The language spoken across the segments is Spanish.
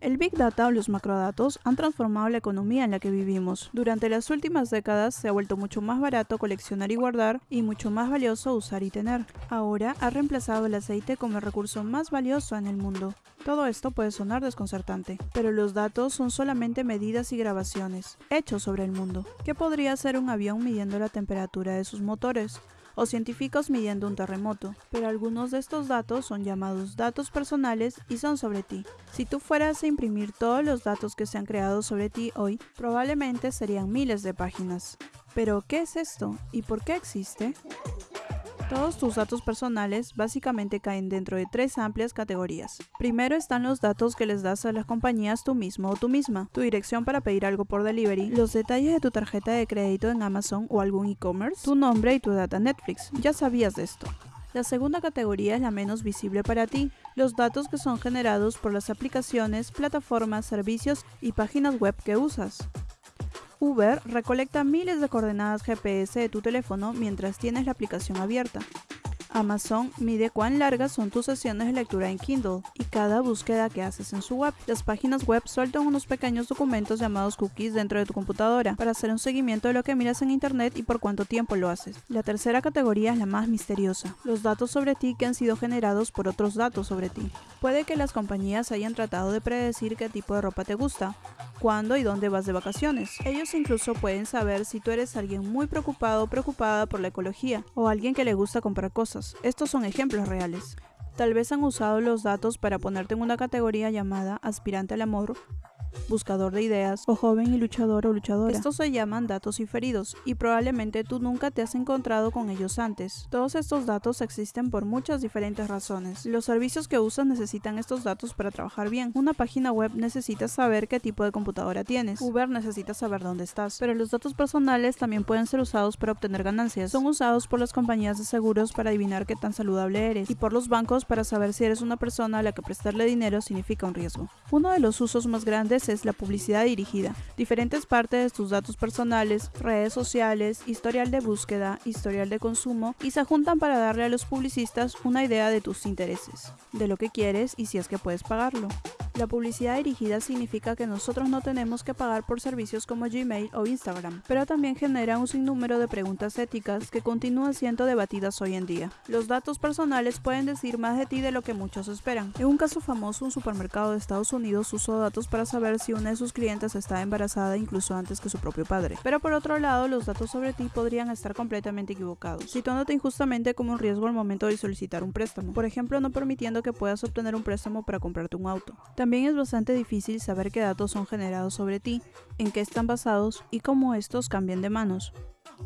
El Big Data o los macrodatos han transformado la economía en la que vivimos. Durante las últimas décadas se ha vuelto mucho más barato coleccionar y guardar y mucho más valioso usar y tener. Ahora ha reemplazado el aceite como el recurso más valioso en el mundo. Todo esto puede sonar desconcertante, pero los datos son solamente medidas y grabaciones, hechos sobre el mundo. ¿Qué podría ser un avión midiendo la temperatura de sus motores? O científicos midiendo un terremoto, pero algunos de estos datos son llamados datos personales y son sobre ti. Si tú fueras a imprimir todos los datos que se han creado sobre ti hoy, probablemente serían miles de páginas. Pero, ¿qué es esto? ¿Y por qué existe? Todos tus datos personales básicamente caen dentro de tres amplias categorías. Primero están los datos que les das a las compañías tú mismo o tú misma, tu dirección para pedir algo por delivery, los detalles de tu tarjeta de crédito en Amazon o algún e-commerce, tu nombre y tu data Netflix. Ya sabías de esto. La segunda categoría es la menos visible para ti, los datos que son generados por las aplicaciones, plataformas, servicios y páginas web que usas. Uber recolecta miles de coordenadas GPS de tu teléfono mientras tienes la aplicación abierta. Amazon mide cuán largas son tus sesiones de lectura en Kindle y cada búsqueda que haces en su web. Las páginas web sueltan unos pequeños documentos llamados cookies dentro de tu computadora para hacer un seguimiento de lo que miras en internet y por cuánto tiempo lo haces. La tercera categoría es la más misteriosa, los datos sobre ti que han sido generados por otros datos sobre ti. Puede que las compañías hayan tratado de predecir qué tipo de ropa te gusta, cuándo y dónde vas de vacaciones. Ellos incluso pueden saber si tú eres alguien muy preocupado o preocupada por la ecología o alguien que le gusta comprar cosas estos son ejemplos reales. Tal vez han usado los datos para ponerte en una categoría llamada aspirante al amor buscador de ideas o joven y luchador o luchadora. Estos se llaman datos inferidos y probablemente tú nunca te has encontrado con ellos antes. Todos estos datos existen por muchas diferentes razones. Los servicios que usas necesitan estos datos para trabajar bien. Una página web necesita saber qué tipo de computadora tienes. Uber necesita saber dónde estás. Pero los datos personales también pueden ser usados para obtener ganancias. Son usados por las compañías de seguros para adivinar qué tan saludable eres y por los bancos para saber si eres una persona a la que prestarle dinero significa un riesgo. Uno de los usos más grandes es la publicidad dirigida. Diferentes partes de tus datos personales, redes sociales, historial de búsqueda, historial de consumo y se juntan para darle a los publicistas una idea de tus intereses, de lo que quieres y si es que puedes pagarlo. La publicidad dirigida significa que nosotros no tenemos que pagar por servicios como Gmail o Instagram, pero también genera un sinnúmero de preguntas éticas que continúan siendo debatidas hoy en día. Los datos personales pueden decir más de ti de lo que muchos esperan. En un caso famoso, un supermercado de Estados Unidos usó datos para saber si una de sus clientes estaba embarazada incluso antes que su propio padre. Pero por otro lado, los datos sobre ti podrían estar completamente equivocados, situándote injustamente como un riesgo al momento de solicitar un préstamo. Por ejemplo, no permitiendo que puedas obtener un préstamo para comprarte un auto. También es bastante difícil saber qué datos son generados sobre ti, en qué están basados y cómo estos cambian de manos.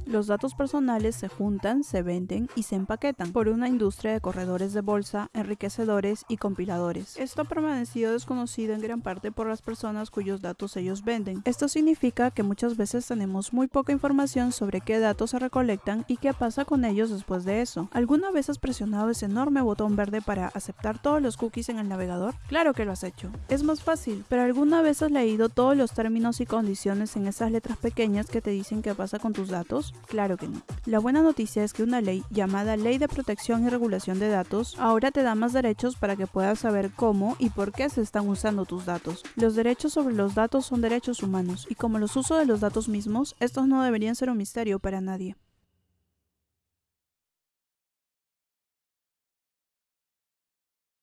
Los datos personales se juntan, se venden y se empaquetan por una industria de corredores de bolsa, enriquecedores y compiladores. Esto ha permanecido desconocido en gran parte por las personas cuyos datos ellos venden. Esto significa que muchas veces tenemos muy poca información sobre qué datos se recolectan y qué pasa con ellos después de eso. ¿Alguna vez has presionado ese enorme botón verde para aceptar todos los cookies en el navegador? Claro que lo has hecho. Es más fácil, pero ¿alguna vez has leído todos los términos y condiciones en esas letras pequeñas que te dicen qué pasa con tus datos? Claro que no. La buena noticia es que una ley llamada Ley de Protección y Regulación de Datos ahora te da más derechos para que puedas saber cómo y por qué se están usando tus datos. Los derechos sobre los datos son derechos humanos y como los usos de los datos mismos, estos no deberían ser un misterio para nadie.